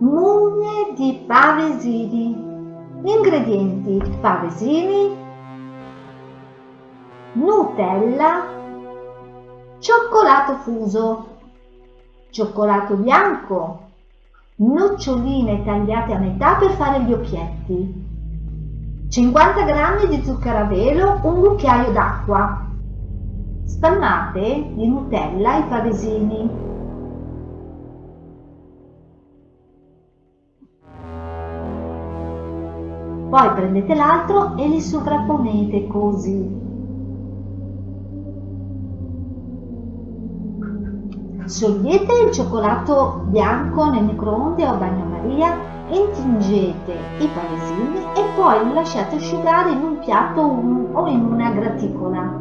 Mugne di pavesini. Ingredienti pavesini, Nutella, cioccolato fuso, cioccolato bianco, noccioline tagliate a metà per fare gli occhietti, 50 g di zucchero a velo, un cucchiaio d'acqua. Spannate di Nutella i pavesini. Poi prendete l'altro e li sovrapponete così. Sciogliete il cioccolato bianco nel microonde o bagnomaria, intingete i pavesini e poi li lasciate asciugare in un piatto o in una graticola.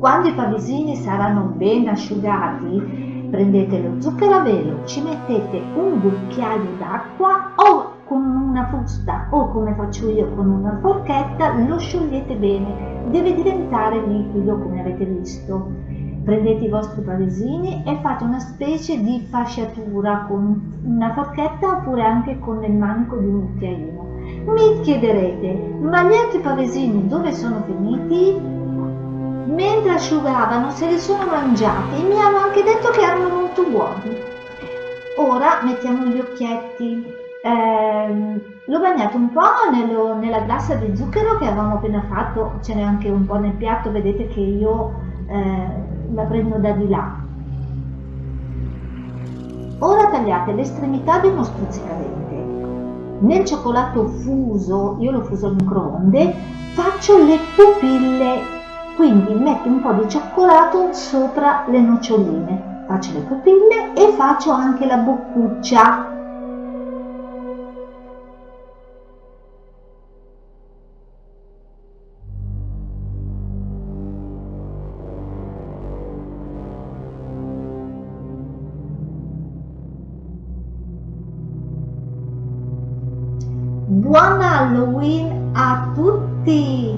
Quando i pavesini saranno ben asciugati, prendete lo zucchero a velo, ci mettete un cucchiaio d'acqua o con una frusta o come faccio io con una forchetta lo sciogliete bene, deve diventare liquido come avete visto. Prendete i vostri pavesini e fate una specie di fasciatura con una forchetta oppure anche con il manico di un cucchiaino. Mi chiederete, ma gli altri pavesini dove sono finiti? Mentre asciugavano se li sono mangiati mi hanno anche detto che erano molto buoni. Ora mettiamo gli occhietti eh, l'ho bagnato un po' nello, nella glassa di zucchero che avevamo appena fatto, ce n'è anche un po' nel piatto, vedete che io eh, la prendo da di là. Ora tagliate l'estremità di uno stuzzicadente. Nel cioccolato fuso, io lo fuso al microonde, faccio le pupille, quindi metto un po' di cioccolato sopra le noccioline, faccio le pupille e faccio anche la boccuccia Buon Halloween a tutti!